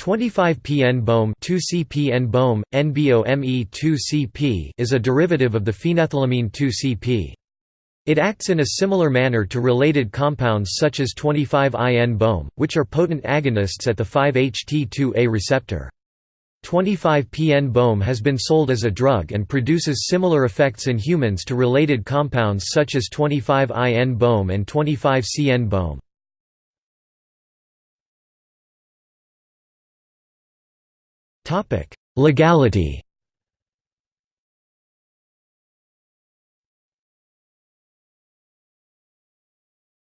25P-NBOMe 2CPN BOM, NBOME2CP is a derivative of the phenethylamine 2CP. It acts in a similar manner to related compounds such as 25I-NBOMe, which are potent agonists at the 5-HT2A receptor. 25P-NBOMe has been sold as a drug and produces similar effects in humans to related compounds such as 25I-NBOMe and 25-CN BOM. Legality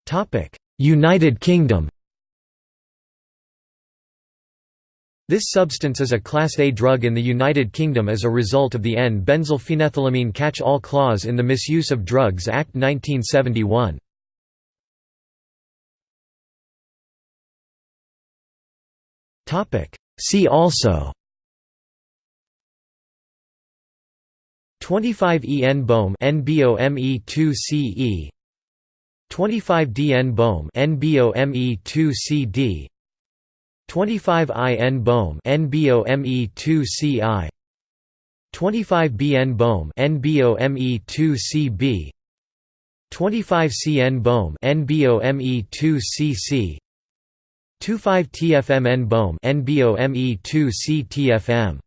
Topic: United Kingdom This substance is a Class A drug in the United Kingdom as a result of the N-benzylphenethylamine catch-all clause in the Misuse of Drugs Act 1971. See also 25E-NBOMe NBOME2CE 25D-NBOMe NBOME2CD 25I-NBOMe NBOME2CI 25B-NBOMe NBOME2CB 25C-NBOMe NBOME2CC 25 TFMN BOM NBOME2C TFM